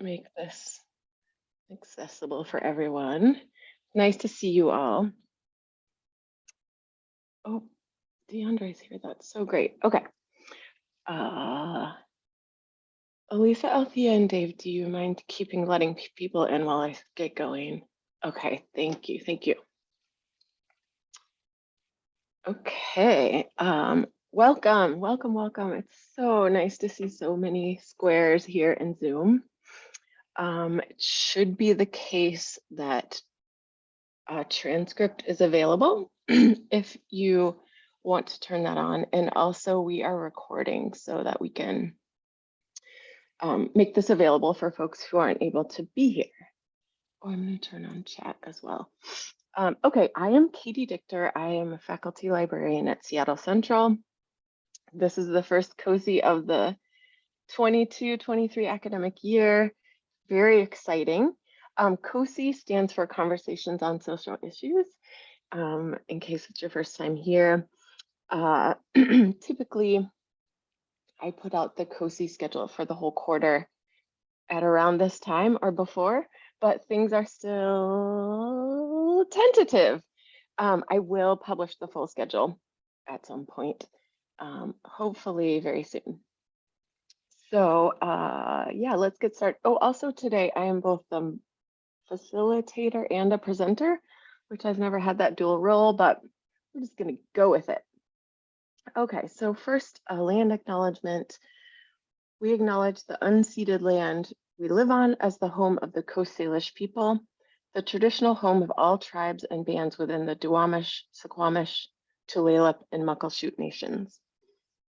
make this accessible for everyone. Nice to see you all. Oh, DeAndre's here. That's so great. Okay. Uh, Elisa, Althea, and Dave, do you mind keeping letting people in while I get going? Okay, thank you. Thank you. Okay, um, welcome, welcome, welcome. It's so nice to see so many squares here in Zoom. Um, it should be the case that a transcript is available if you want to turn that on. And also we are recording so that we can um, make this available for folks who aren't able to be here. Oh, I'm going to turn on chat as well. Um, okay, I am Katie Dichter. I am a faculty librarian at Seattle Central. This is the first COSI of the 22-23 academic year. Very exciting. Um, COSI stands for Conversations on Social Issues. Um, in case it's your first time here, uh, typically I put out the COSI schedule for the whole quarter at around this time or before, but things are still tentative. Um, I will publish the full schedule at some point, um, hopefully very soon. So uh, yeah, let's get started. Oh, also today I am both the facilitator and a presenter, which I've never had that dual role, but we're just gonna go with it. Okay, so first, a land acknowledgement. We acknowledge the unceded land we live on as the home of the Coast Salish people, the traditional home of all tribes and bands within the Duwamish, Suquamish, Tulalip, and Muckleshoot nations.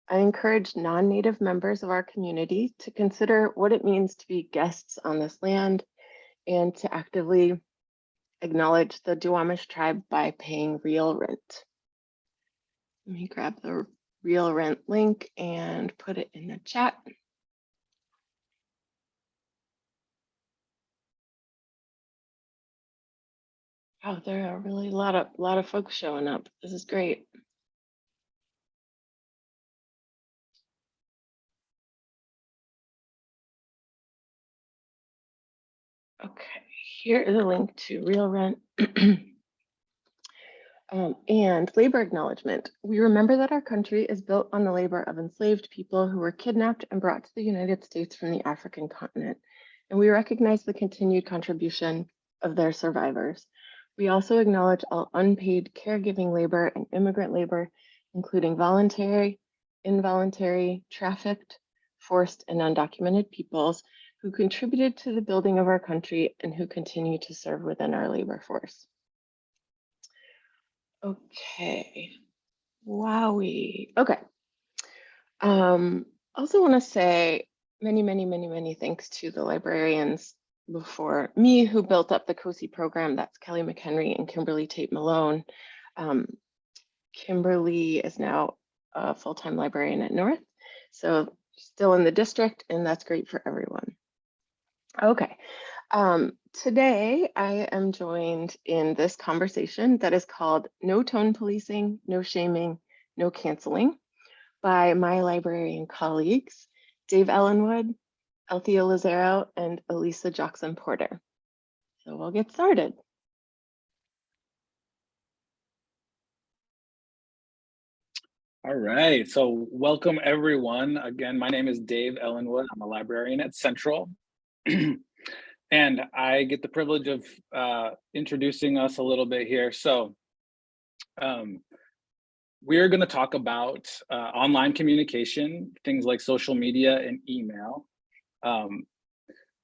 I encourage non-native members of our community to consider what it means to be guests on this land and to actively acknowledge the Duwamish tribe by paying real rent. Let me grab the real rent link and put it in the chat. Oh, there are really a lot of lot of folks showing up. This is great. Okay, here is a link to real rent. Um, and labor acknowledgement. We remember that our country is built on the labor of enslaved people who were kidnapped and brought to the United States from the African continent. And we recognize the continued contribution of their survivors. We also acknowledge all unpaid caregiving labor and immigrant labor, including voluntary, involuntary, trafficked, forced, and undocumented peoples who contributed to the building of our country and who continue to serve within our labor force. Okay. Wowie. Okay. Um, also want to say many, many, many, many thanks to the librarians before me who built up the COSI program. That's Kelly McHenry and Kimberly Tate Malone. Um, Kimberly is now a full-time librarian at North, so still in the district, and that's great for everyone. Okay, um, today I am joined in this conversation that is called No Tone Policing, No Shaming, No Canceling by my librarian colleagues, Dave Ellenwood, Althea Lazaro, and Elisa Jackson Porter. So we'll get started. All right, so welcome everyone. Again, my name is Dave Ellenwood. I'm a librarian at Central. and I get the privilege of uh, introducing us a little bit here. So um, we're gonna talk about uh, online communication, things like social media and email. Um,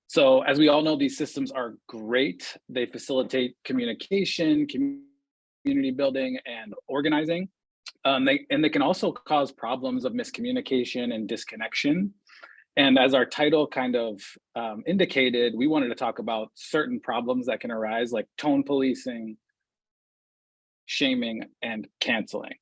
so as we all know, these systems are great. They facilitate communication, community building, and organizing. Um, they, and they can also cause problems of miscommunication and disconnection. And as our title kind of um, indicated, we wanted to talk about certain problems that can arise like tone policing, shaming, and canceling.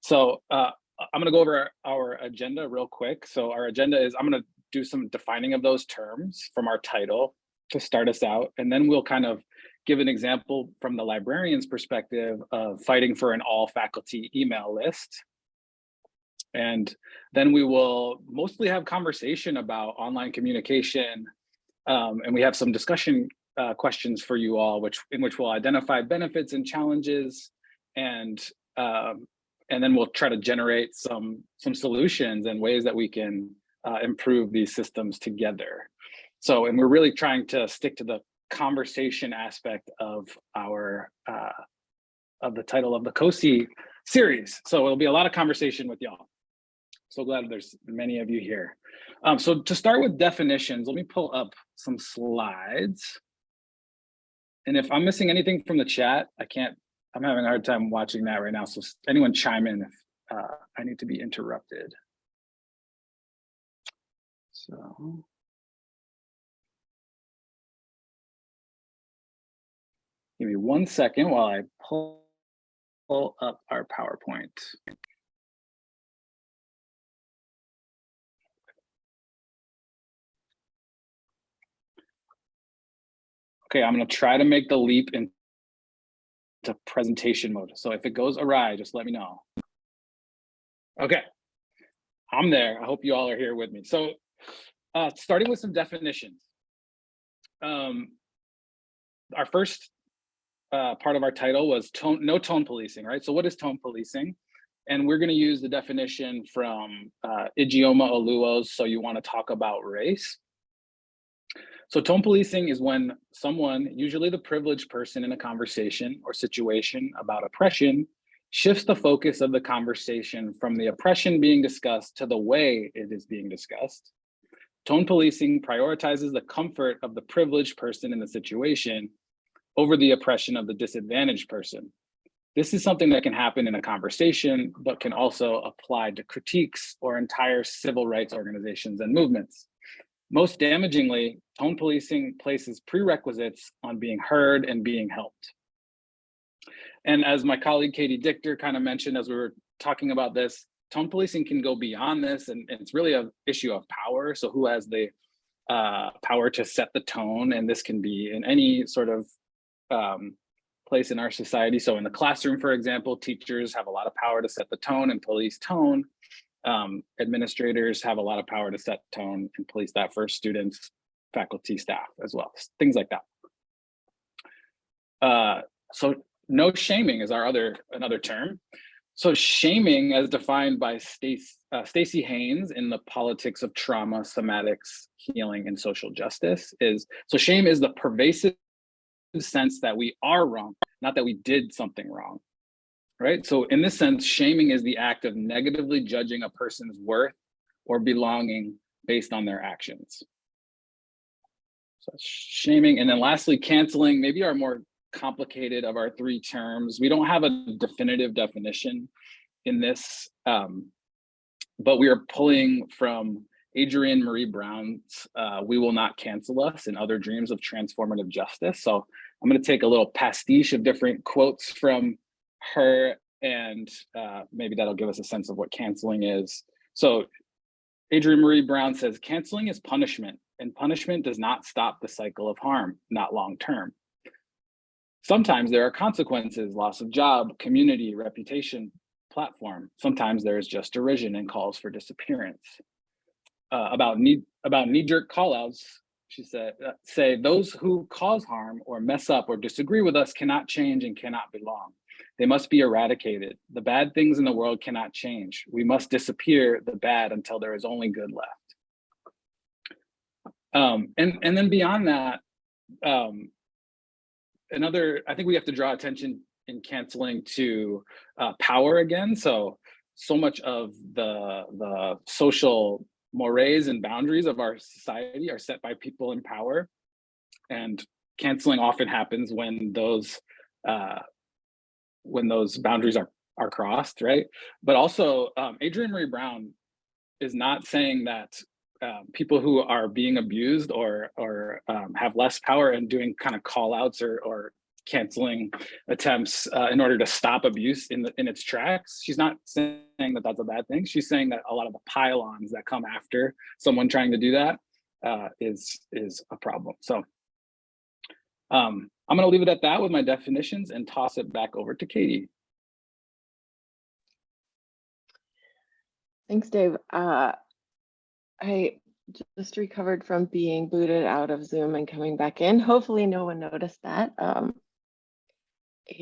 So uh, I'm gonna go over our agenda real quick. So our agenda is, I'm gonna do some defining of those terms from our title to start us out. And then we'll kind of give an example from the librarian's perspective of fighting for an all faculty email list. And then we will mostly have conversation about online communication Um, and we have some discussion uh, questions for you all, which in which we'll identify benefits and challenges, and um, and then we'll try to generate some some solutions and ways that we can uh, improve these systems together. So, and we're really trying to stick to the conversation aspect of our uh, of the title of the COSI series. So it'll be a lot of conversation with y'all. So glad there's many of you here. Um, so to start with definitions, let me pull up some slides. And if I'm missing anything from the chat, I can't, I'm having a hard time watching that right now. So anyone chime in if uh, I need to be interrupted. So. Give me one second while I pull, pull up our PowerPoint. Okay, I'm gonna try to make the leap into presentation mode. So if it goes awry, just let me know. Okay, I'm there. I hope you all are here with me. So uh, starting with some definitions. Um, our first uh, part of our title was tone, no tone policing, right? So what is tone policing? And we're gonna use the definition from uh, Ijeoma Oluo's So You Wanna Talk About Race. So tone policing is when someone, usually the privileged person in a conversation or situation about oppression, shifts the focus of the conversation from the oppression being discussed to the way it is being discussed. Tone policing prioritizes the comfort of the privileged person in the situation over the oppression of the disadvantaged person. This is something that can happen in a conversation, but can also apply to critiques or entire civil rights organizations and movements. Most damagingly, tone policing places prerequisites on being heard and being helped. And as my colleague Katie Dichter kind of mentioned as we were talking about this, tone policing can go beyond this and, and it's really an issue of power. So who has the uh, power to set the tone? And this can be in any sort of um, place in our society. So in the classroom, for example, teachers have a lot of power to set the tone and police tone. Um, administrators have a lot of power to set tone and police that for students, faculty, staff as well, things like that. Uh, so no shaming is our other another term. So shaming as defined by Staci uh, Staci Haines in the politics of trauma, somatics, healing, and social justice is, so shame is the pervasive sense that we are wrong, not that we did something wrong, right? So in this sense, shaming is the act of negatively judging a person's worth or belonging based on their actions. So shaming, and then lastly, canceling, maybe our more complicated of our three terms. We don't have a definitive definition in this, um, but we are pulling from Adrienne Maree Brown's uh, We Will Not Cancel Us and Other Dreams of Transformative Justice. So I'm going to take a little pastiche of different quotes from her and uh, maybe that'll give us a sense of what canceling is. So Adrienne Maree Brown says, canceling is punishment and punishment does not stop the cycle of harm, not long term. Sometimes there are consequences, loss of job, community, reputation, platform. Sometimes there is just derision and calls for disappearance. Uh, about need about knee-jerk callouts, she said, uh, say those who cause harm or mess up or disagree with us cannot change and cannot belong. They must be eradicated. The bad things in the world cannot change. We must disappear the bad until there is only good left. Um, and, and then beyond that, um, another, I think we have to draw attention in canceling to uh, power again. So, so much of the, the social mores and boundaries of our society are set by people in power. And canceling often happens when those uh, when those boundaries are are crossed, right? But also, um, Adrienne Maree Brown is not saying that um, people who are being abused or or um, have less power and doing kind of call outs or, or canceling attempts uh, in order to stop abuse in the, in its tracks. She's not saying that that's a bad thing. She's saying that a lot of the pylons that come after someone trying to do that uh, is is a problem. So um, I'm going to leave it at that with my definitions and toss it back over to Katie. Thanks, Dave. Uh, I just recovered from being booted out of Zoom and coming back in. Hopefully no one noticed that. Um,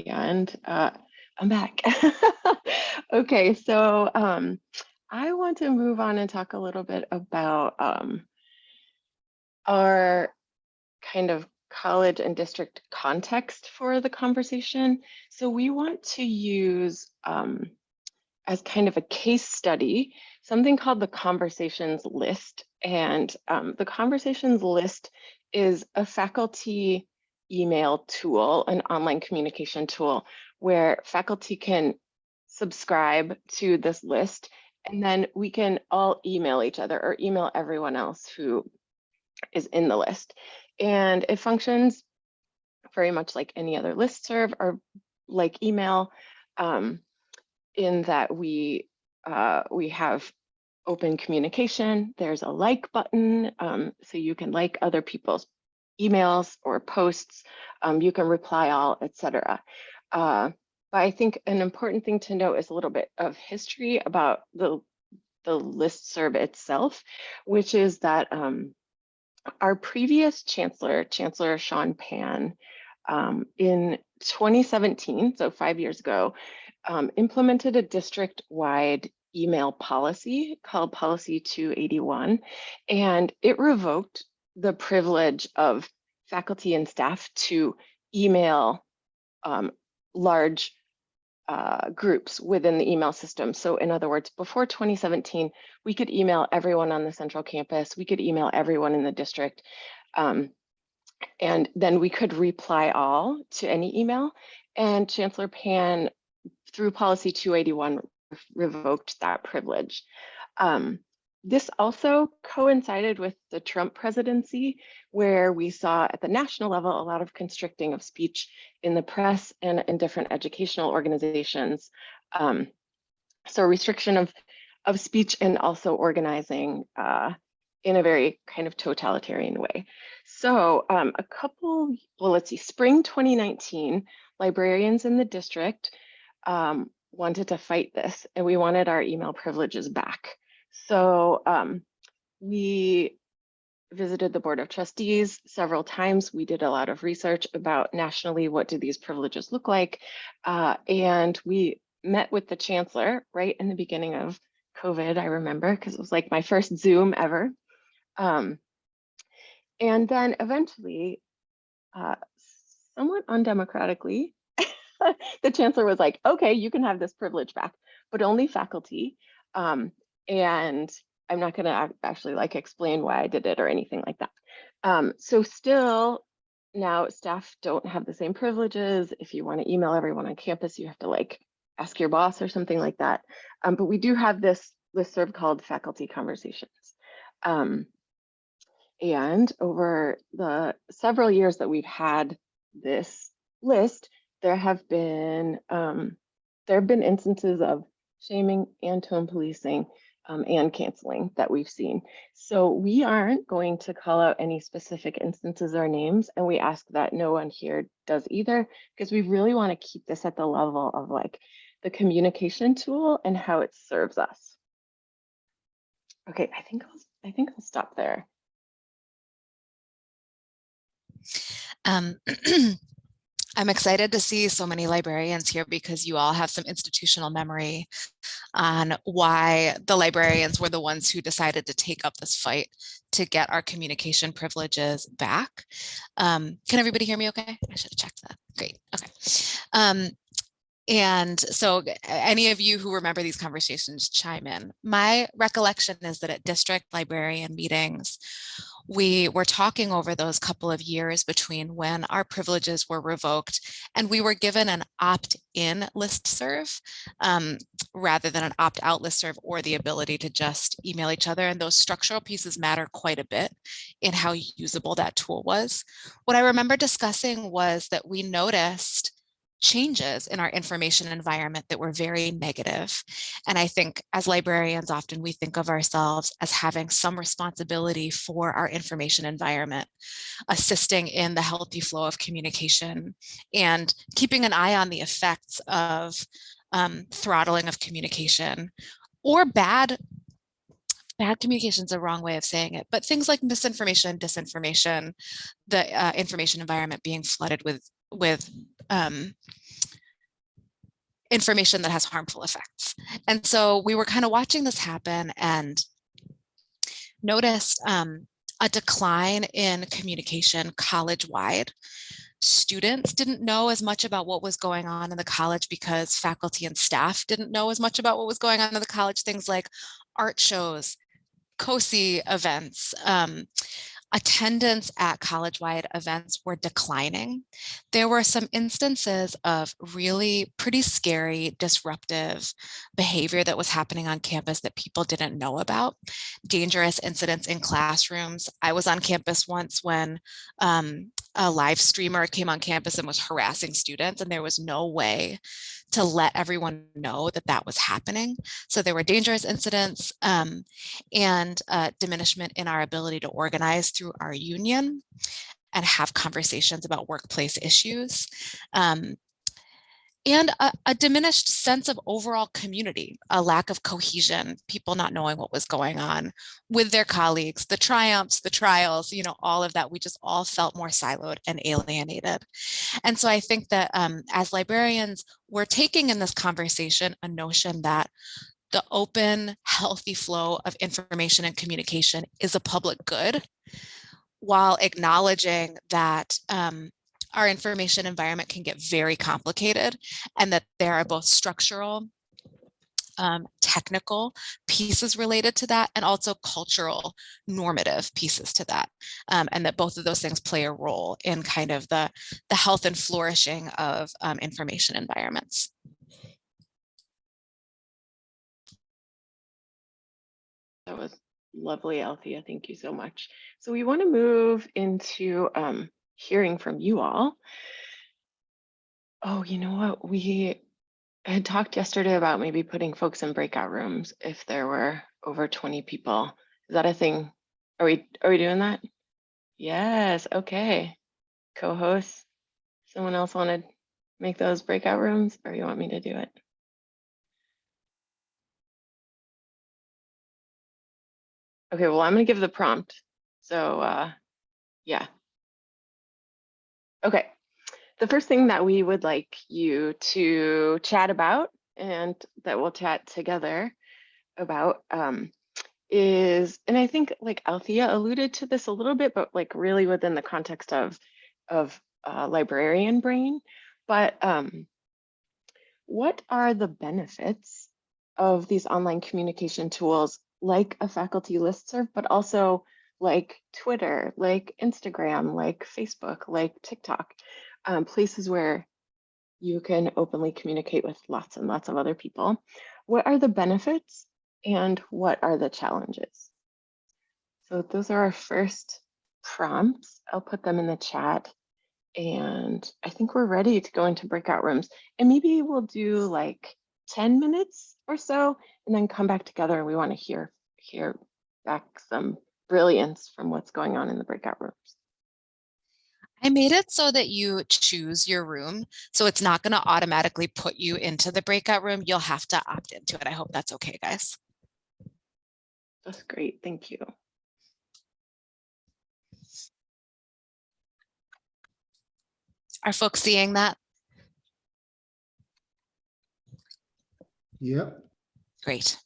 and uh, I'm back. okay, so um, I want to move on and talk a little bit about um, our kind of college and district context for the conversation. So we want to use um, as kind of a case study, something called the conversations list. And um, the conversations list is a faculty email tool, an online communication tool, where faculty can subscribe to this list and then we can all email each other or email everyone else who is in the list. And it functions very much like any other listserv or like email um, in that we uh, we have open communication. There's a like button, um, so you can like other people's emails or posts. Um, you can reply all, etc. Uh, but I think an important thing to note is a little bit of history about the the listserv itself, which is that um, our previous chancellor, Chancellor Shouan Pan, um, in 2017, so five years ago, um, implemented a district-wide email policy called Policy 281, and it revoked the privilege of faculty and staff to email um, large uh, groups within the email system. So in other words, before 2017, we could email everyone on the central campus, we could email everyone in the district, um, and then we could reply all to any email. And Chancellor Pan, through policy 281, revoked that privilege. Um, this also coincided with the Trump presidency, where we saw at the national level a lot of constricting of speech in the press and in different educational organizations. Um, so restriction of, of speech and also organizing uh, in a very kind of totalitarian way. So um, a couple, well, let's see, spring 2019, librarians in the district um, wanted to fight this and we wanted our email privileges back. So um, we visited the Board of Trustees several times. We did a lot of research about nationally, what do these privileges look like? Uh, and we met with the chancellor right in the beginning of COVID, I remember, because it was like my first Zoom ever. Um, and then eventually, uh, somewhat undemocratically, the chancellor was like, okay, you can have this privilege back, but only faculty. Um, and I'm not going to actually like explain why I did it or anything like that. Um, so still now staff don't have the same privileges. If you want to email everyone on campus, you have to like ask your boss or something like that. Um, but we do have this listserv called faculty conversations. Um, and over the several years that we've had this list, there have been um, there have been instances of shaming and tone policing um, and canceling that we've seen. So we aren't going to call out any specific instances or names, and we ask that no one here does either, because we really want to keep this at the level of like the communication tool and how it serves us. Okay, I think I'll, I think I'll stop there. Um, I'm excited to see so many librarians here because you all have some institutional memory on why the librarians were the ones who decided to take up this fight to get our communication privileges back. Um, can everybody hear me okay? I should have checked that. Great. Okay. Um, and so any of you who remember these conversations chime in. My recollection is that at district librarian meetings, we were talking over those couple of years between when our privileges were revoked and we were given an opt-in listserv um, rather than an opt-out listserv or the ability to just email each other. And those structural pieces matter quite a bit in how usable that tool was. What I remember discussing was that we noticed changes in our information environment that were very negative. And I think as librarians, often we think of ourselves as having some responsibility for our information environment, assisting in the healthy flow of communication and keeping an eye on the effects of um, throttling of communication or bad bad communication is a wrong way of saying it, but things like misinformation, disinformation, the uh, information environment being flooded with with um, information that has harmful effects. And so we were kind of watching this happen and noticed um, a decline in communication college-wide. Students didn't know as much about what was going on in the college because faculty and staff didn't know as much about what was going on in the college. Things like art shows, COSI events, um, attendance at college-wide events were declining. There were some instances of really pretty scary, disruptive behavior that was happening on campus that people didn't know about. Dangerous incidents in classrooms. I was on campus once when um, a live streamer came on campus and was harassing students and there was no way to let everyone know that that was happening. So there were dangerous incidents um, and uh, diminishment in our ability to organize through our union and have conversations about workplace issues. Um, and a, a, diminished sense of overall community, a lack of cohesion, people not knowing what was going on with their colleagues, the triumphs, the trials, you know, all of that, we just all felt more siloed and alienated. And so I think that um, as librarians, we're taking in this conversation a notion that the open, healthy flow of information and communication is a public good, while acknowledging that um, our information environment can get very complicated and that there are both structural um, technical pieces related to that and also cultural normative pieces to that um, and that both of those things play a role in kind of the the health and flourishing of um, information environments. That was lovely, Althea. Thank you so much. So we want to move into um, hearing from you all. Oh, you know what? We had talked yesterday about maybe putting folks in breakout rooms if there were over 20 people. Is that a thing? Are we are we doing that? Yes, okay. Co-hosts. Someone else want to make those breakout rooms or you want me to do it? Okay, well, I'm gonna give the prompt. So uh yeah, Okay, the first thing that we would like you to chat about and that we'll chat together about um, is, and I think like Althea alluded to this a little bit, but like really within the context of, of uh, librarian brain, but um, what are the benefits of these online communication tools like a faculty listserv, but also like Twitter, like Instagram, like Facebook, like TikTok, um, places where you can openly communicate with lots and lots of other people. What are the benefits and what are the challenges? So those are our first prompts. I'll put them in the chat and I think we're ready to go into breakout rooms and maybe we'll do like 10 minutes or so and then come back together we want to hear hear back some brilliance from what's going on in the breakout rooms. I made it so that you choose your room. So it's not going to automatically put you into the breakout room. You'll have to opt into it. I hope that's okay, guys. That's great. Thank you. Are folks seeing that? Yep. Great.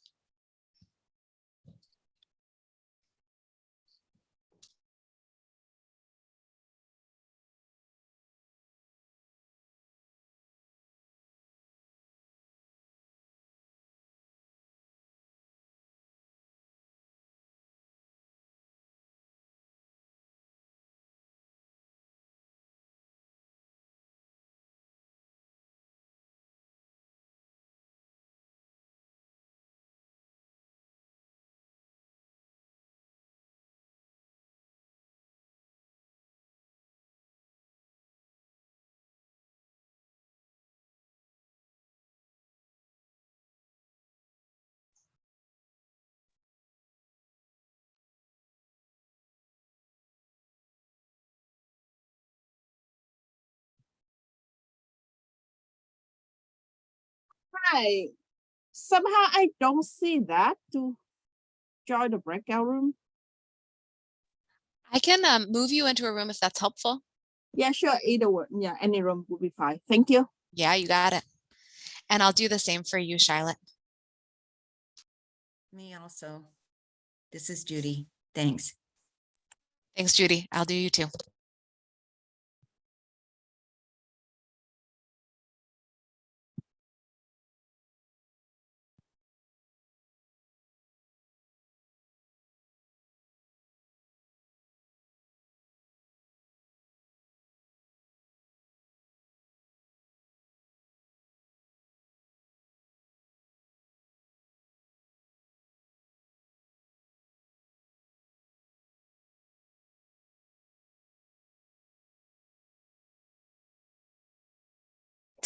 Hi. Somehow I don't see that to join the breakout room? I can um, move you into a room if that's helpful. Yeah, sure. Either one. Yeah, any room will be fine. Thank you. Yeah, you got it. And I'll do the same for you, Charlotte. Me also. This is Judy. Thanks. Thanks, Judy. I'll do you too.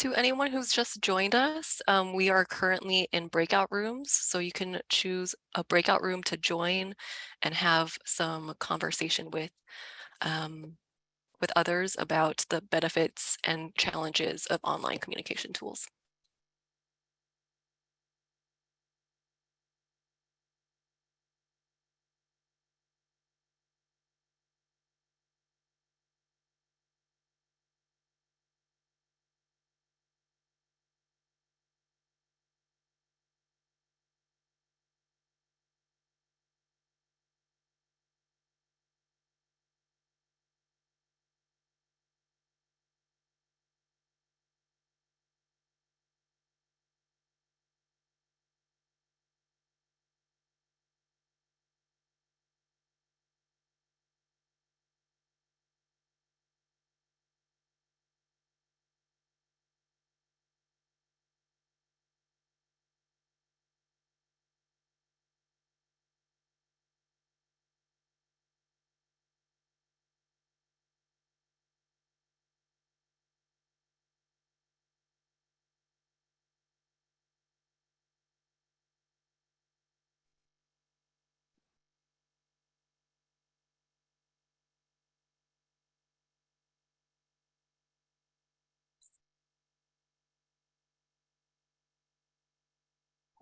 To anyone who's just joined us, um, we are currently in breakout rooms, so you can choose a breakout room to join and have some conversation with um, with others about the benefits and challenges of online communication tools.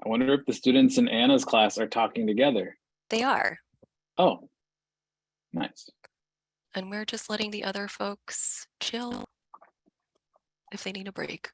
I wonder if the students in Anna's class are talking together. They are, Oh, nice. and we're just letting the other folks chill if they need a break.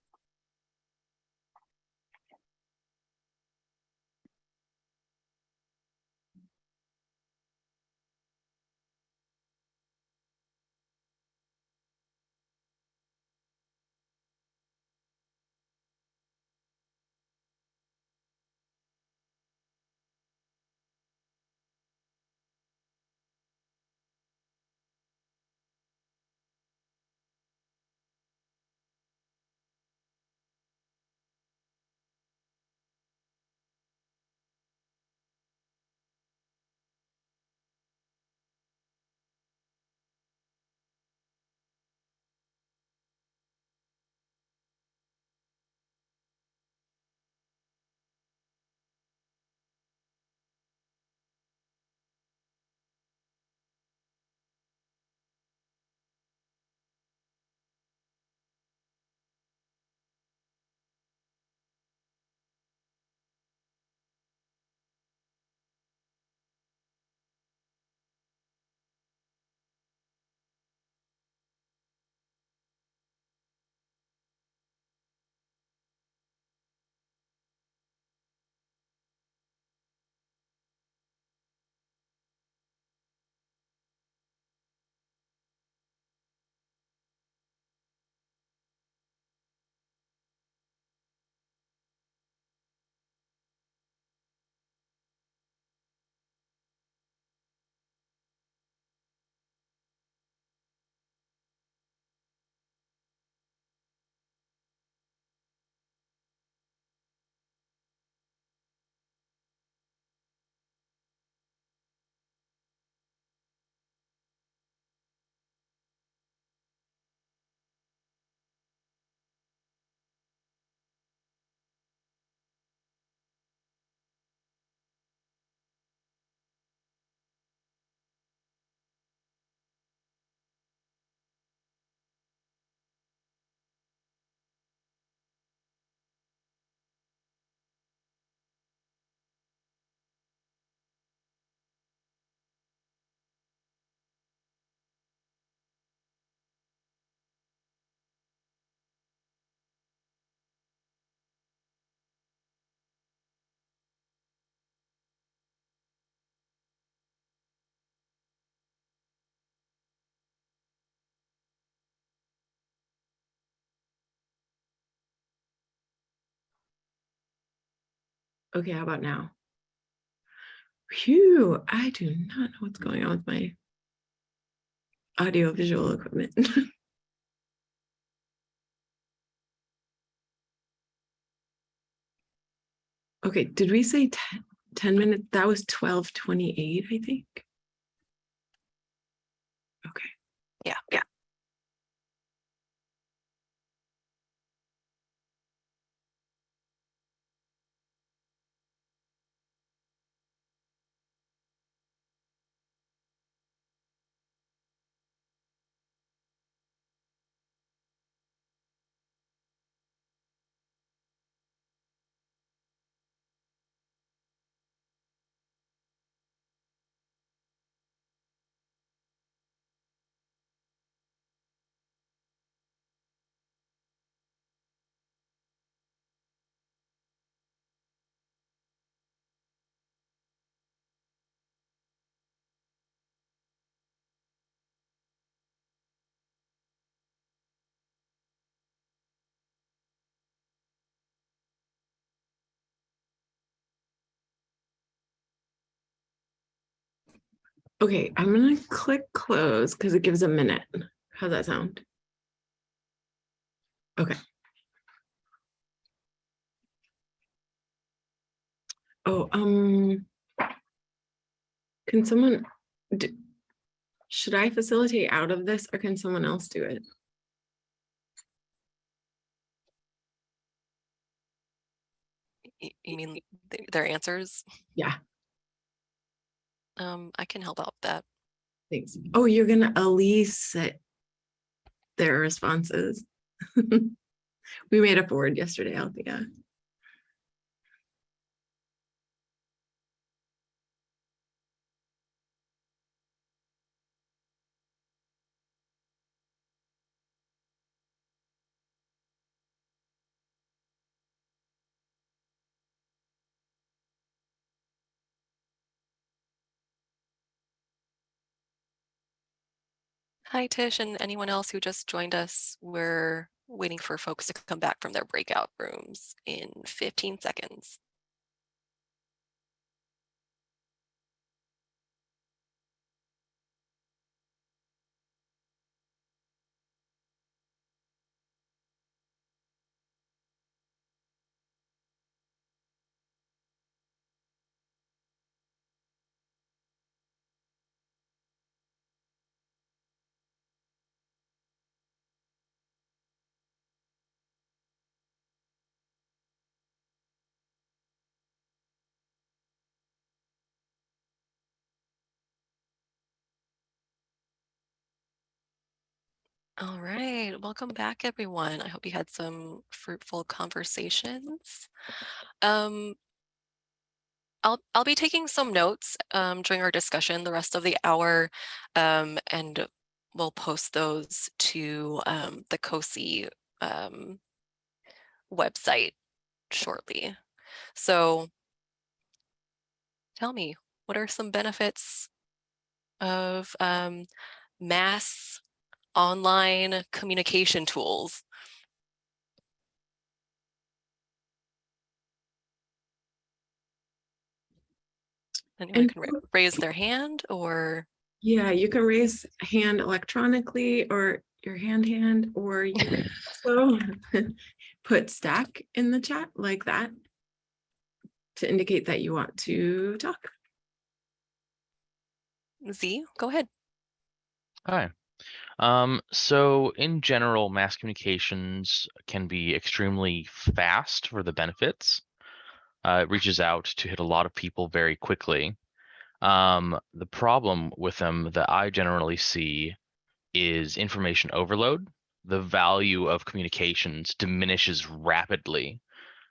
Okay, how about now? Phew, I do not know what's going on with my audio visual equipment. Okay, did we say 10, 10 minutes? That was 1228, I think. Okay. Yeah, yeah. Okay, I'm gonna click close because it gives a minute. How's that sound? Okay. Oh, um. Can someone, d- should I facilitate out of this or can someone else do it? You mean their answers? Yeah, Um, I can help out with that. thanks. Oh, you're gonna elicit their responses. We made a board yesterday, Althea. Hi, Tish, and anyone else who just joined us. We're waiting for folks to come back from their breakout rooms in 15 seconds. All right, welcome back, everyone. I hope you had some fruitful conversations. Um, I'll I'll be taking some notes um, during our discussion the rest of the hour, um, and we'll post those to um, the COSI um, website shortly. So tell me, what are some benefits of um, mass online communication tools? Anyone And can ra- raise their hand or Yeah, you can raise hand electronically or your hand hand, or you can also put stack in the chat like that to indicate that you want to talk. Z, go ahead. Hi. Um, so in general, mass communications can be extremely fast for the benefits. Uh, it reaches out to hit a lot of people very quickly. Um, the problem with them that I generally see is information overload. The value of communications diminishes rapidly.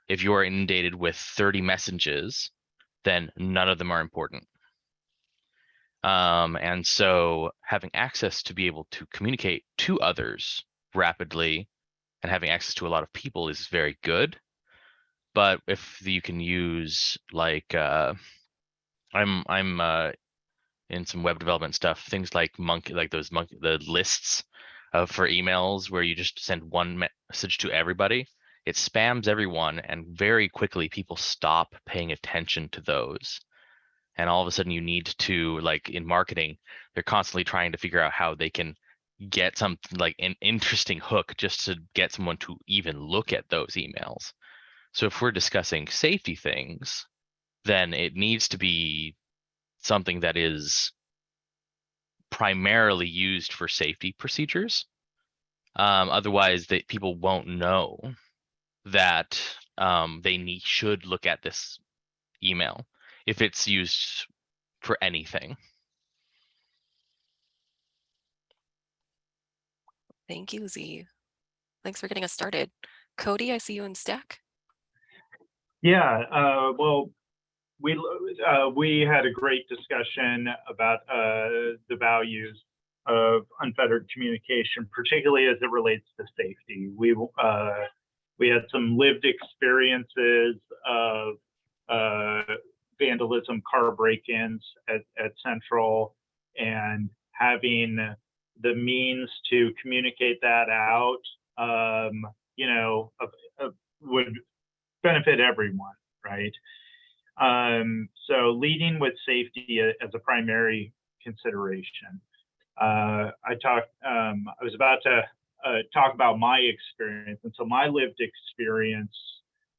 If you are inundated with 30 messages, then none of them are important. Um, and so having access to be able to communicate to others rapidly and having access to a lot of people is very good. But if you can use like uh, I'm I'm uh, in some web development stuff, things like monkey like those monkey the lists for emails where you just send one message to everybody. it spams everyone and very quickly people stop paying attention to those and all of a sudden you need to like in marketing they're constantly trying to figure out how they can get some like an interesting hook just to get someone to even look at those emails. So if we're discussing safety things then it needs to be something that is primarily used for safety procedures. Um, otherwise that people won't know that um, they need should look at this email if it's used for anything. Thank you, Z. Thanks for getting us started. Cody, I see you in stack. Yeah, uh, well, we uh, we had a great discussion about uh, the values of unfettered communication, particularly as it relates to safety. We uh, we had some lived experiences of uh, vandalism, car break-ins at, at Central, and having the means to communicate that out, um, you know, would benefit everyone, right? Um, so leading with safety as a primary consideration. Uh, I talked, um, I was about to uh, talk about my experience. And so my lived experience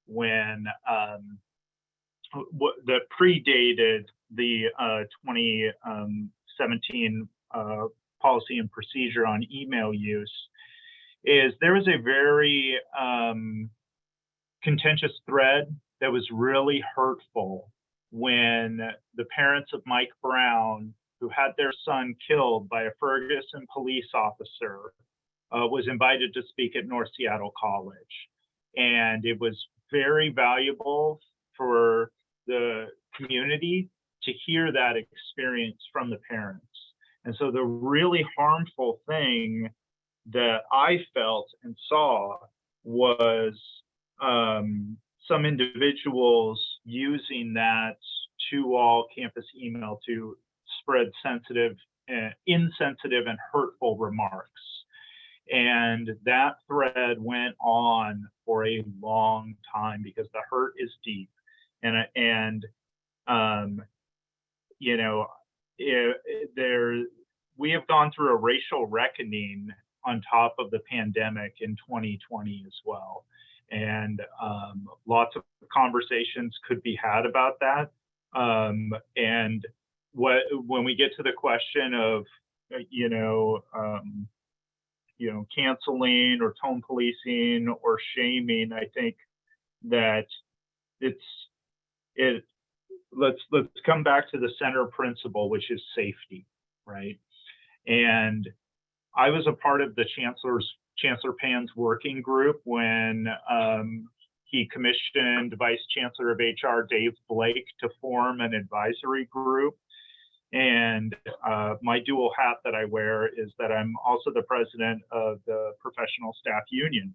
when um, that predated the uh, 2017 uh, policy and procedure on email use is there was a very um, contentious thread that was really hurtful when the parents of Mike Brown, who had their son killed by a Ferguson police officer, uh, was invited to speak at North Seattle College. And it was very valuable for the community to hear that experience from the parents. And so the really harmful thing that I felt and saw was um, some individuals using that to all campus email to spread sensitive, uh, insensitive, and hurtful remarks. And that thread went on for a long time because the hurt is deep. And, and um, you know, it, it, there, we have gone through a racial reckoning on top of the pandemic in 2020 as well and um, lots of conversations could be had about that. Um, and what when we get to the question of uh, you know um, you know canceling or tone policing or shaming, I think that it's it let's let's come back to the center principle, which is safety, right? And I was a part of the chancellor's Chancellor Pan's working group when um, he commissioned Vice Chancellor of HR Dave Blake to form an advisory group. And uh, my dual hat that I wear is that I'm also the president of the Professional Staff Union.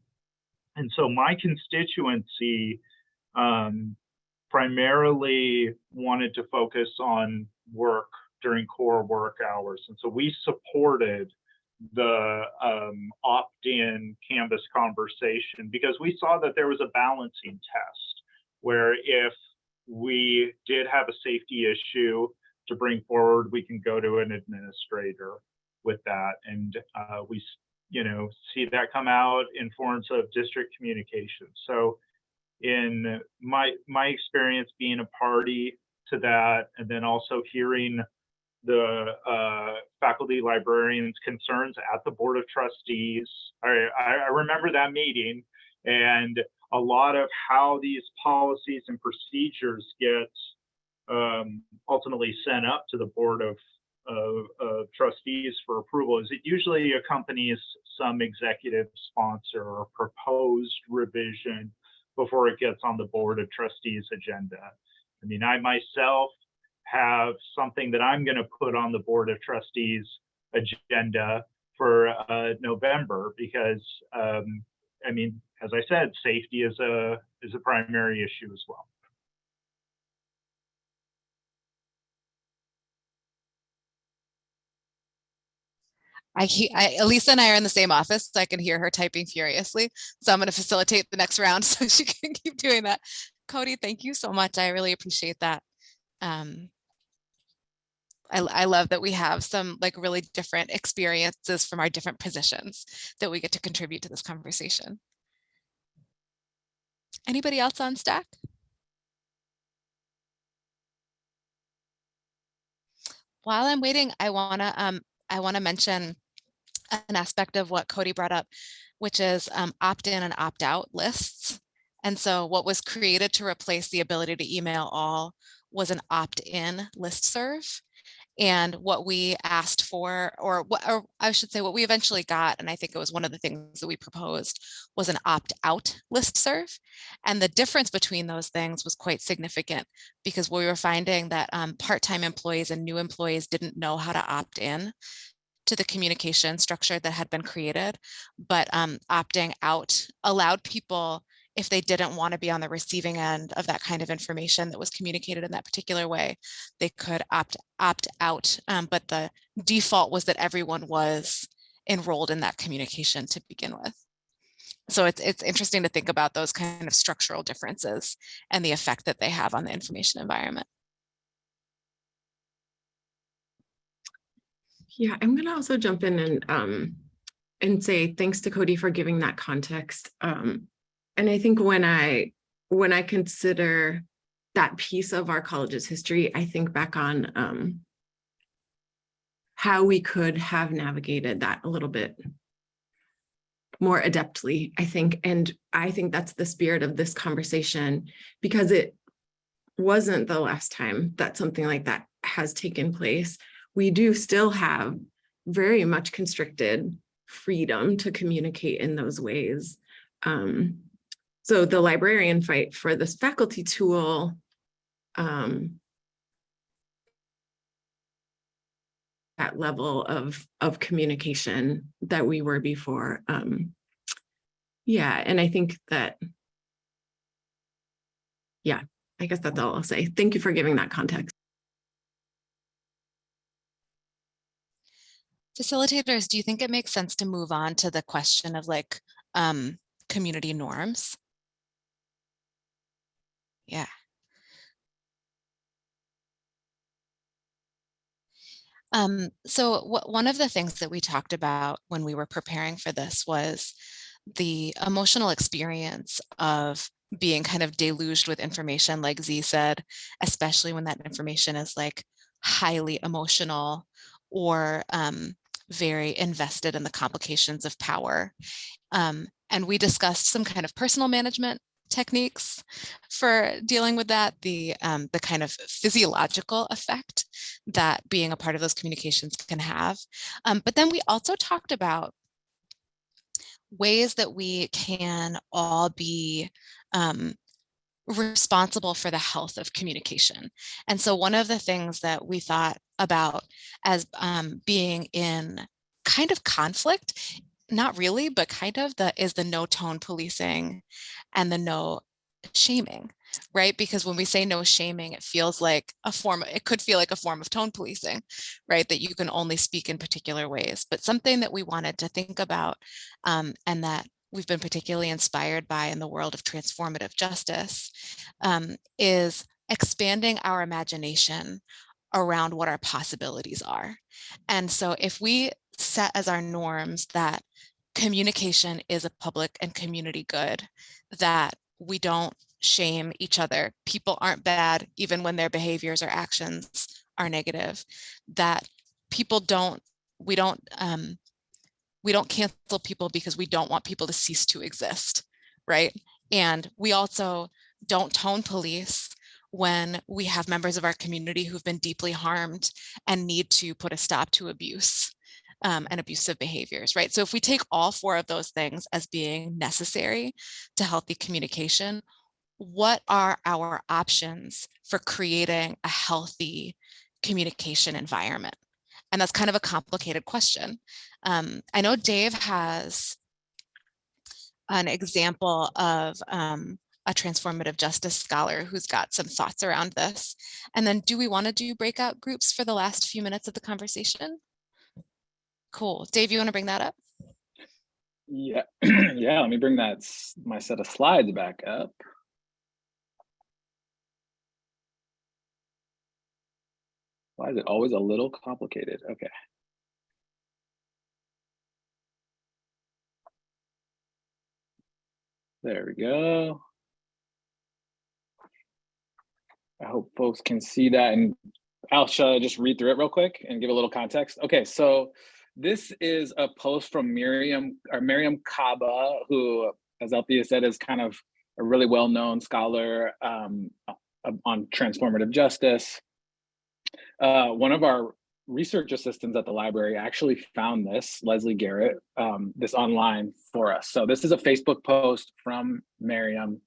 And so my constituency um, primarily wanted to focus on work during core work hours. And so we supported the um, opt-in Canvas conversation because we saw that there was a balancing test where if we did have a safety issue to bring forward, we can go to an administrator with that. And uh, we, you know, see that come out in forms of district communication. So in my, my experience being a party to that, and then also hearing the uh, faculty librarians' concerns at the Board of Trustees. I, I remember that meeting and a lot of how these policies and procedures get um, ultimately sent up to the Board of, of, of, Trustees for approval is it usually accompanies some executive sponsor or proposed revision before it gets on the Board of Trustees agenda. I mean, I myself have something that I'm going to put on the Board of Trustees agenda for uh, November because, um, I mean, as I said, safety is a is a primary issue as well. I, I, Elisa and I are in the same office, so I can hear her typing furiously. So I'm going to facilitate the next round so she can keep doing that. Cody, thank you so much. I really appreciate that. Um, I, I love that we have some like really different experiences from our different positions that we get to contribute to this conversation. Anybody else on stack? While I'm waiting, I wanna um I wanna mention an aspect of what Cody brought up, which is um, opt-in and opt-out lists. And so what was created to replace the ability to email all was an opt-in listserv. And what we asked for, or what or I should say what we eventually got, and I think it was one of the things that we proposed, was an opt-out listserv. And the difference between those things was quite significant because we were finding that um, part-time employees and new employees didn't know how to opt in to the communication structure that had been created, but um, opting out allowed people, if they didn't want to be on the receiving end of that kind of information that was communicated in that particular way, they could opt opt out. Um, but the default was that everyone was enrolled in that communication to begin with. So it's, it's interesting to think about those kind of structural differences and the effect that they have on the information environment. Yeah, I'm gonna also jump in and um and say thanks to Cody for giving that context. Um, and I think when I when I consider that piece of our college's history, I think back on um how we could have navigated that a little bit more adeptly, I think. And I think that's the spirit of this conversation because it wasn't the last time that something like that has taken place we do still have very much constricted freedom to communicate in those ways. Um, so the librarian fight for this faculty tool um, that level of of communication that we were before. Um, yeah, and I think that, yeah, I guess that's all I'll say. Thank you for giving that context. Facilitators, do you think it makes sense to move on to the question of like um, community norms? Yeah. Um, so one of the things that we talked about when we were preparing for this was the emotional experience of being kind of deluged with information, like Z said, especially when that information is like highly emotional or um, very invested in the complications of power. Um, and we discussed some kind of personal management techniques for dealing with that, the, um, the kind of physiological effect that being a part of those communications can have. Um, but then we also talked about ways that we can all be um, responsible for the health of communication. And so one of the things that we thought about as um, being in kind of conflict, not really, but kind of the is the no tone policing and the no shaming, right? Because when we say no shaming, it feels like a form, it could feel like a form of tone policing, right? That you can only speak in particular ways, but something that we wanted to think about um, and that we've been particularly inspired by in the world of transformative justice um, is expanding our imagination around what our possibilities are. And so if we set as our norms that communication is a public and community good, that we don't shame each other, people aren't bad even when their behaviors or actions are negative, that people don't, we don't um, we don't cancel people because we don't want people to cease to exist, right? And we also don't tone police when we have members of our community who've been deeply harmed and need to put a stop to abuse um, and abusive behaviors, right? So if we take all four of those things as being necessary to healthy communication, what are our options for creating a healthy communication environment? And that's kind of a complicated question. Um, I know Dave has an example of um, a transformative justice scholar who's got some thoughts around this. And then do we want to do breakout groups for the last few minutes of the conversation? Cool. Dave, you want to bring that up? Yeah, yeah, let me bring that, my set of slides back up. Why is it always a little complicated? Okay. There we go. I hope folks can see that and I'll shall I just read through it real quick and give a little context. Okay, so this is a post from Miriam or Mariame Kaba, who, as Althea said, is kind of a really well-known scholar um, on transformative justice. Uh, one of our research assistants at the library actually found this, Leslie Garrett, um, this online for us. So this is a Facebook post from Mariame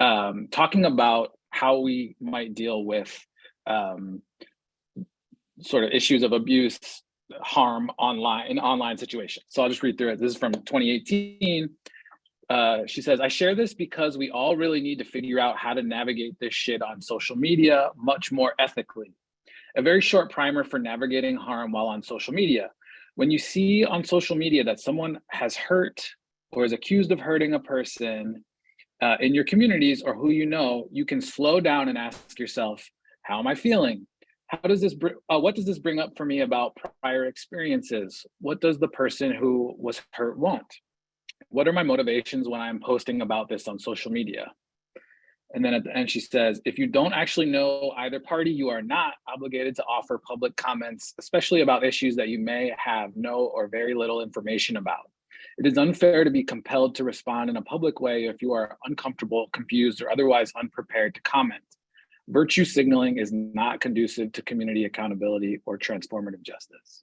um, talking about how we might deal with um, sort of issues of abuse, harm online in online situations. So I'll just read through it. This is from 2018. Uh, she says, I share this because we all really need to figure out how to navigate this shit on social media much more ethically. A very short primer for navigating harm while on social media. When you see on social media that someone has hurt or is accused of hurting a person uh, in your communities or who you know, you can slow down and ask yourself, how am I feeling? How does this, uh, what does this bring up for me about prior experiences? What does the person who was hurt want? What are my motivations when I'm posting about this on social media? And then at the end, she says, if you don't actually know either party, you are not obligated to offer public comments, especially about issues that you may have no or very little information about. It is unfair to be compelled to respond in a public way if you are uncomfortable, confused, or otherwise unprepared to comment. Virtue signaling is not conducive to community accountability or transformative justice.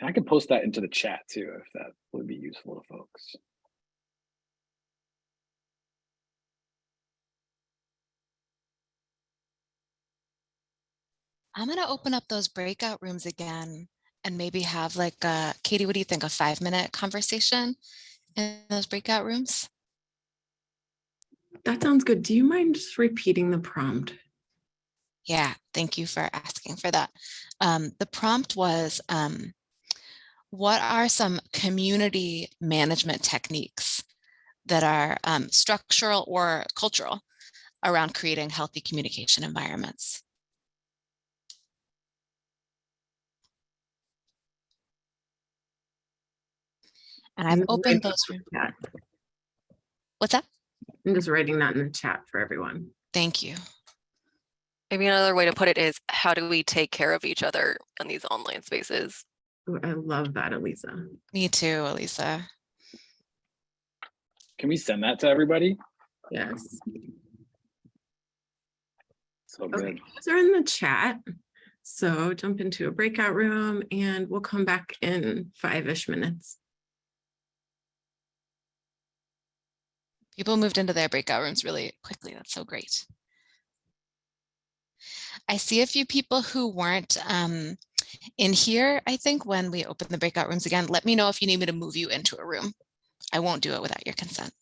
And I can post that into the chat too, if that would be useful to folks. I'm going to open up those breakout rooms again and maybe have like a, Katie, what do you think? A five minute conversation in those breakout rooms? That sounds good. Do you mind just repeating the prompt? Yeah, thank you for asking for that. Um, the prompt was, um, what are some community management techniques that are um, structural or cultural around creating healthy communication environments? And I've I'm opened writing those. in. What's that? I'm just writing that in the chat for everyone. Thank you. Maybe another way to put it is how do we take care of each other in these online spaces? Ooh, I love that, Elisa. Me too, Elisa. Can we send that to everybody? Yes. So Okay, good. those are in the chat. So jump into a breakout room and we'll come back in five-ish minutes. People moved into their breakout rooms really quickly. That's so great. I see a few people who weren't um, in here, I think, when we open the breakout rooms again. Let me know if you need me to move you into a room. I won't do it without your consent.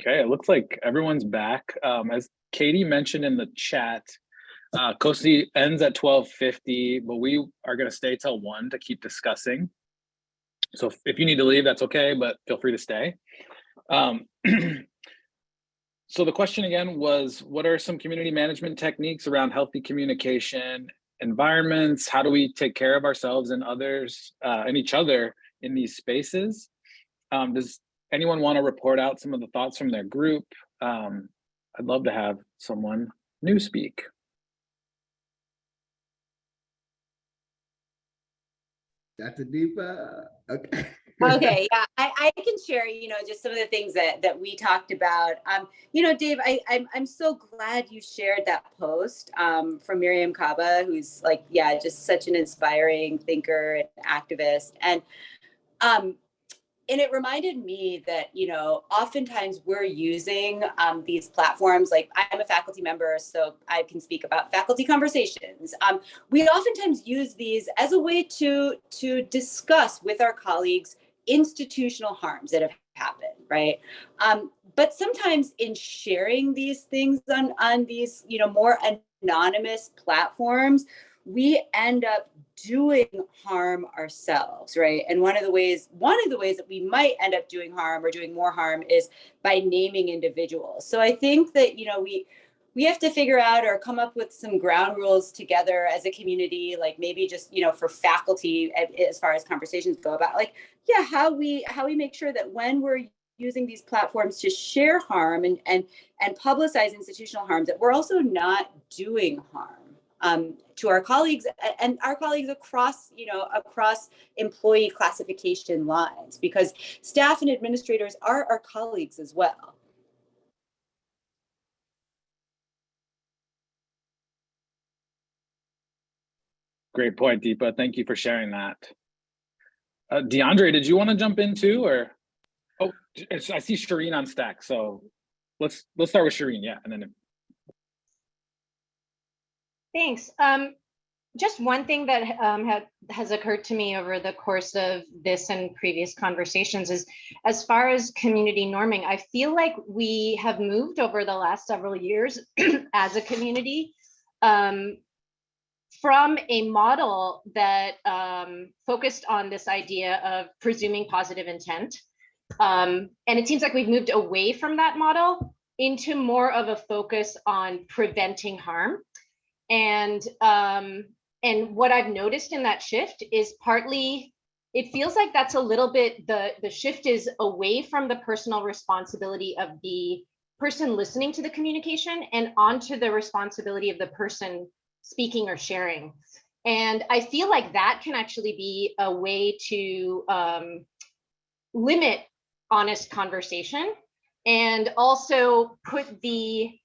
Okay, it looks like everyone's back. Um, as Katie mentioned in the chat, uh, COSI ends at twelve fifty, but we are gonna stay till one to keep discussing. So if- if you need to leave, that's okay, but feel free to stay. Um, so the question again was, what are some community management techniques around healthy communication environments? How do we take care of ourselves and others uh, and each other in these spaces? Um, does anyone want to report out some of the thoughts from their group? Um, I'd love to have someone new speak. Dr. Deepa, okay. okay yeah I, I can share you know just some of the things that that we talked about um you know dave i i'm, I'm so glad you shared that post um from Mariame Kaba who's like yeah just such an inspiring thinker and activist and um and it reminded me that you know oftentimes we're using um, these platforms like i'm a faculty member so i can speak about faculty conversations. Um, we oftentimes use these as a way to to discuss with our colleagues institutional harms that have happened right? Um, but sometimes in sharing these things on on these you know more anonymous platforms we end up doing harm ourselves right? And one of the ways one of the ways that we might end up doing harm or doing more harm is by naming individuals. So i think that you know we we have to figure out or come up with some ground rules together as a community like maybe just you know for faculty as far as conversations go about like yeah how we how we make sure that when we're using these platforms to share harm and and and publicize institutional harm that we're also not doing harm. Um, to our colleagues and our colleagues across, you know, across employee classification lines, because staff and administrators are our colleagues as well. Great point, Deepa. Thank you for sharing that. Uh, DeAndre, did you want to jump in too, or? Oh, I see Shireen on stack, so let's let's start with Shireen, yeah, and then. Thanks. Um, just one thing that um, ha has occurred to me over the course of this and previous conversations is as far as community norming, I feel like we have moved over the last several years as a community um, from a model that um, focused on this idea of presuming positive intent. Um, and it seems like we've moved away from that model into more of a focus on preventing harm. And um, and what I've noticed in that shift is partly it feels like that's a little bit the the shift is away from the personal responsibility of the person listening to the communication and onto the responsibility of the person speaking or sharing. And I feel like that can actually be a way to um, limit honest conversation and also put the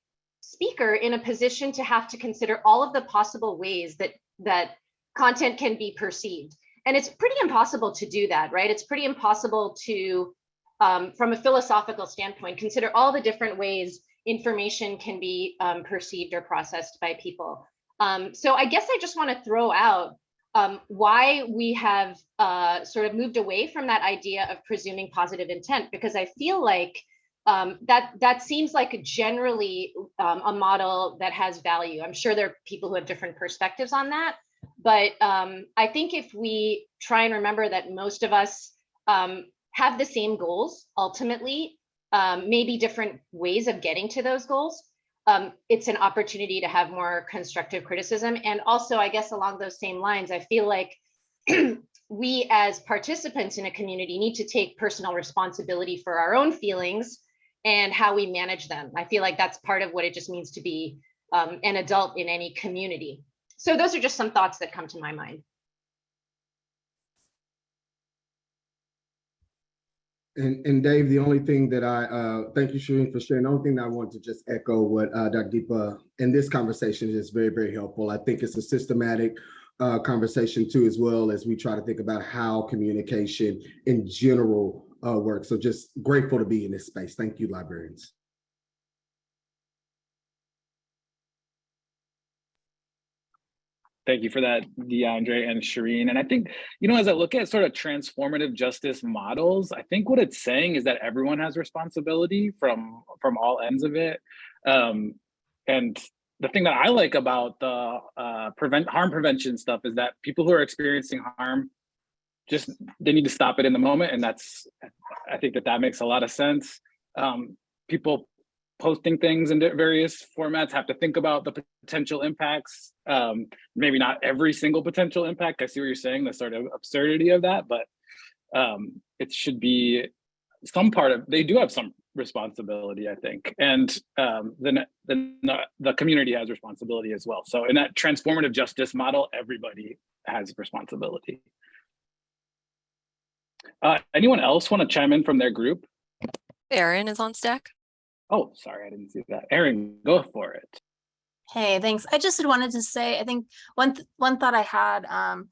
speaker in a position to have to consider all of the possible ways that that content can be perceived. And it's pretty impossible to do that, right? It's pretty impossible to, um, from a philosophical standpoint, consider all the different ways information can be um, perceived or processed by people. Um, so I guess I just want to throw out um, why we have uh, sort of moved away from that idea of presuming positive intent, because I feel like um, that that seems like generally um, a model that has value. I'm sure there are people who have different perspectives on that, but um, I think if we try and remember that most of us um, have the same goals ultimately, um, maybe different ways of getting to those goals, um, it's an opportunity to have more constructive criticism. And also, I guess along those same lines, I feel like we as participants in a community need to take personal responsibility for our own feelings and how we manage them. I feel like that's part of what it just means to be um, an adult in any community. So those are just some thoughts that come to my mind. And, and Dave, the only thing that I, uh, thank you, Shireen, for sharing. The only thing that I want to just echo what uh, Dr. Deepa in this conversation is very, very helpful. I think it's a systematic uh, conversation too, as well as we try to think about how communication in general uh, work. So just grateful to be in this space. Thank you, librarians. Thank you for that, DeAndre and Shireen. And I think, you know, as I look at sort of transformative justice models, I think what it's saying is that everyone has responsibility from from all ends of it. Um, and the thing that I like about the uh, prevent harm prevention stuff is that people who are experiencing harm, just they need to stop it in the moment, and that's I think that that makes a lot of sense. Um, people posting things in various formats have to think about the potential impacts. Um, maybe not every single potential impact. I see what you're saying, the sort of absurdity of that, but um, it should be some part of, they do have some responsibility, I think. And um, then, then the community has responsibility as well. So in that transformative justice model, everybody has responsibility. Uh, anyone else want to chime in from their group? Aaron is on stack. Oh, sorry, I didn't see that. Aaron, go for it. Hey, thanks. I just wanted to say, I think one th one thought I had, um,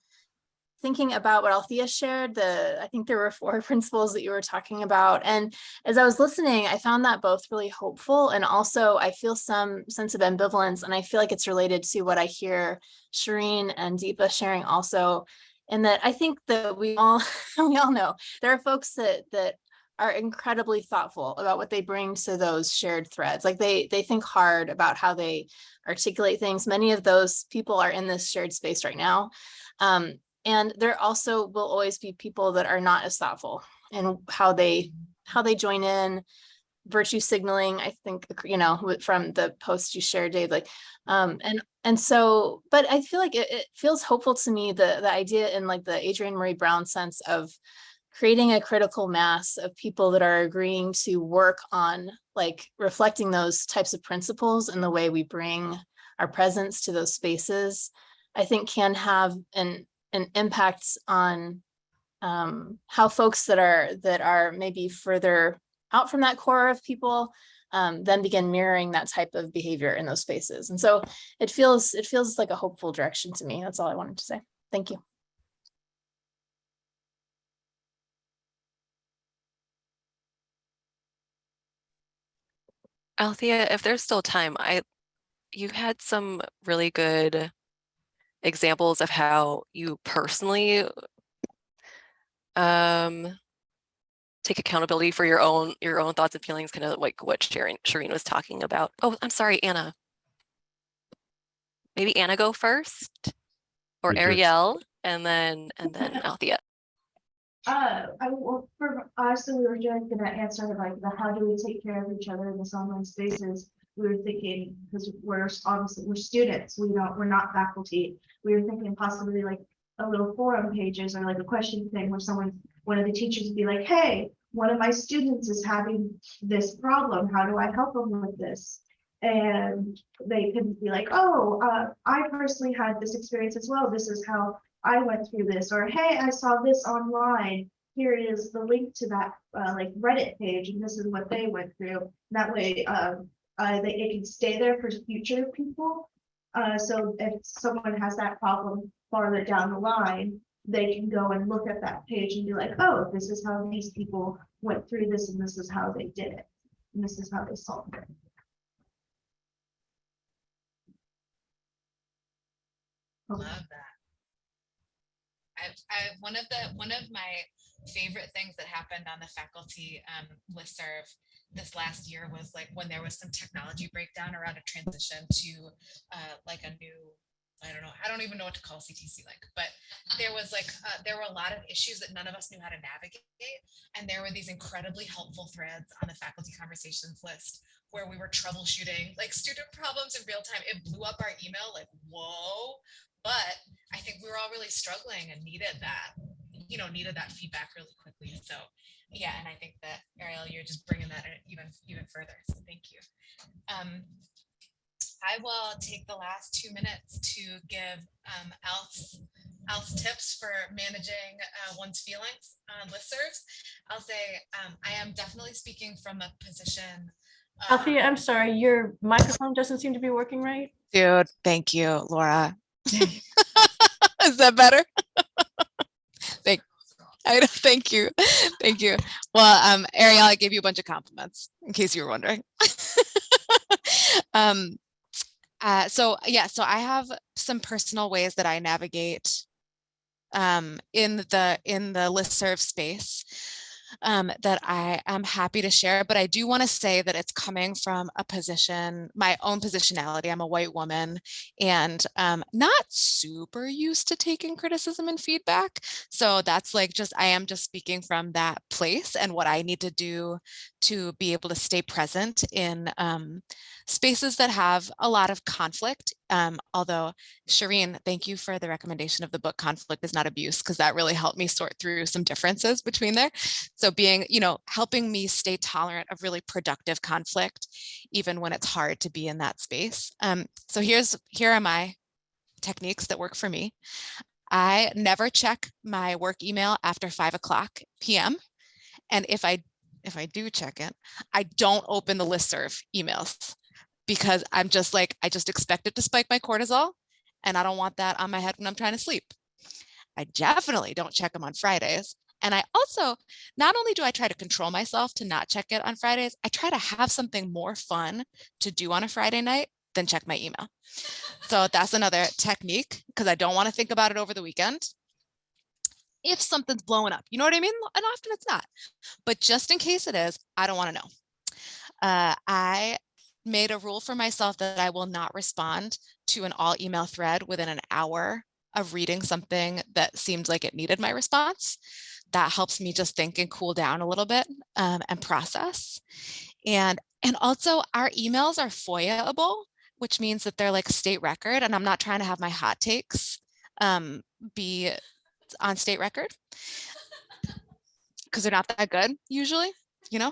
thinking about what Althea shared, the I think there were four principles that you were talking about. And as I was listening, I found that both really hopeful and also I feel some sense of ambivalence. And I feel like it's related to what I hear Shireen and Deepa sharing also. And that I think that we all we all know there are folks that that are incredibly thoughtful about what they bring to those shared threads. Like they they think hard about how they articulate things. Many of those people are in this shared space right now. Um, and there also will always be people that are not as thoughtful and how they how they join in virtue signaling i think you know from the post you shared dave like um and and so but i feel like it, it feels hopeful to me the the idea in like the Adrienne Maree Brown sense of creating a critical mass of people that are agreeing to work on like reflecting those types of principles in the way we bring our presence to those spaces, I think can have an, an impact on um, how folks that are that are maybe further out from that core of people um, then begin mirroring that type of behavior in those spaces. And so it feels it feels like a hopeful direction to me. That's all I wanted to say. Thank you. Althea, if there's still time, I you had some really good examples of how you personally um take accountability for your own your own thoughts and feelings, kind of like what Shireen, Shireen was talking about. Oh, I'm sorry, Anna. Maybe Anna go first or Ariel and then and then Althea. Uh, I well, for us, we were just gonna answer like the how do we take care of each other in this online spaces. We were thinking because we're obviously we're students, we don't we're not faculty. We were thinking possibly like a little forum pages or like a question thing where someone one of the teachers would be like, hey, one of my students is having this problem. How do I help them with this? And they could be like, oh, uh, I personally had this experience as well. This is how I went through this, or hey, I saw this online. Here is the link to that uh, like Reddit page, and this is what they went through. That way, um, uh, they, it can stay there for future people. Uh, so if someone has that problem farther down the line, they can go and look at that page and be like, oh, this is how these people went through this, and this is how they did it, and this is how they solved it. Love that. I, I one of the one of my favorite things that happened on the faculty um, listserv this last year was like when there was some technology breakdown around a transition to uh, like a new I don't know. I don't even know what to call ctcLink, but there was like, uh, there were a lot of issues that none of us knew how to navigate. And there were these incredibly helpful threads on the faculty conversations list where we were troubleshooting like student problems in real time. It blew up our email like, whoa, but I think we were all really struggling and needed that, you know, needed that feedback really quickly. So yeah, and I think that Ariel, you're just bringing that even even further. So thank you. Um, I will take the last two minutes to give um, Alf's, Alf's tips for managing uh, one's feelings on listservs. I'll say um, I am definitely speaking from a position. Althea, I'm sorry, your microphone doesn't seem to be working right. Dude, thank you, Laura. Is that better? thank, I thank you. Thank you. Well, um, Ariel, I gave you a bunch of compliments in case you were wondering. um, uh, so yeah, so I have some personal ways that I navigate um, in the in the listserv space um, that I am happy to share, but I do want to say that it's coming from a position, my own positionality. I'm a white woman and um, not super used to taking criticism and feedback. So that's like just, I am just speaking from that place and what I need to do to be able to stay present in um, spaces that have a lot of conflict. Um, although, Shireen, thank you for the recommendation of the book Conflict is Not Abuse, because that really helped me sort through some differences between there. So being, you know, helping me stay tolerant of really productive conflict, even when it's hard to be in that space. Um, so here's, here are my techniques that work for me. I never check my work email after five o'clock PM. And if I if I do check it, I don't open the listserv emails because I'm just like, I just expect it to spike my cortisol and I don't want that on my head when I'm trying to sleep. I definitely don't check them on Fridays. And I also, not only do I try to control myself to not check it on Fridays, I try to have something more fun to do on a Friday night than check my email. So that's another technique because I don't want to think about it over the weekend if something's blowing up. You know what I mean? And often it's not. But just in case it is, I don't want to know. Uh, I made a rule for myself that I will not respond to an all email thread within an hour of reading something that seemed like it needed my response. That helps me just think and cool down a little bit um, and process. And, and also our emails are FOIA-able, which means that they're like state record and I'm not trying to have my hot takes um, be on state record because they're not that good usually, you know.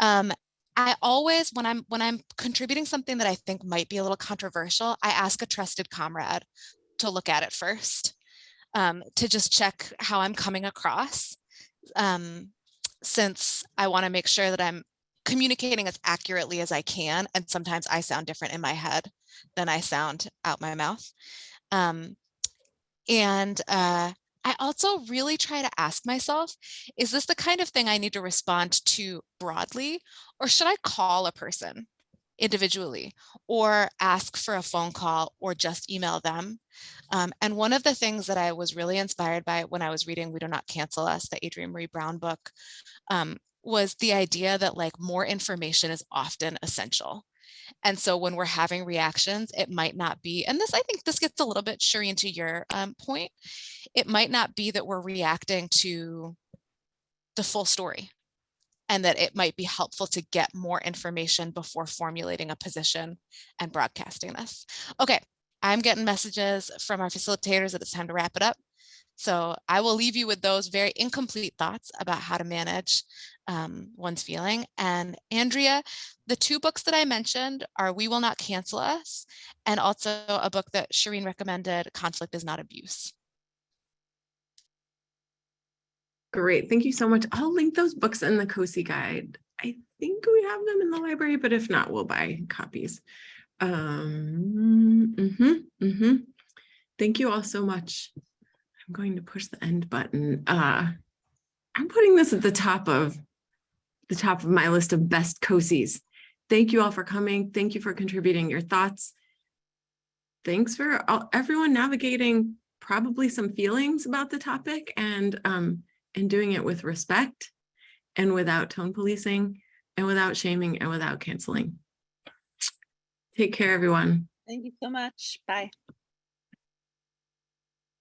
Um, I always, when I'm when I'm contributing something that I think might be a little controversial, I ask a trusted comrade to look at it first, um, to just check how I'm coming across, um, since I want to make sure that I'm communicating as accurately as I can. And sometimes I sound different in my head than I sound out my mouth. Um, and uh, I also really try to ask myself, is this the kind of thing I need to respond to broadly, or should I call a person individually or ask for a phone call or just email them? Um, and one of the things that I was really inspired by when I was reading We Do Not Cancel Us, the Adrienne Maree Brown book, um, was the idea that like more information is often essential. And so when we're having reactions, it might not be, and this, I think this gets a little bit Shireen to your um, point, it might not be that we're reacting to the full story and that it might be helpful to get more information before formulating a position and broadcasting this. Okay, I'm getting messages from our facilitators that it's time to wrap it up. So I will leave you with those very incomplete thoughts about how to manage um, one's feeling. And Andrea, the two books that I mentioned are We Will Not Cancel Us and also a book that Shireen recommended, Conflict is Not Abuse. Great, thank you so much. I'll link those books in the COSI guide. I think we have them in the library, but if not, we'll buy copies. Um, mm -hmm, mm -hmm. Thank you all so much. I'm going to push the end button. Uh, I'm putting this at the top of the top of my list of best COSIs. Thank you all for coming. Thank you for contributing your thoughts. Thanks for all, everyone navigating probably some feelings about the topic and, um, and doing it with respect and without tone policing and without shaming and without canceling. Take care, everyone. Thank you so much. Bye.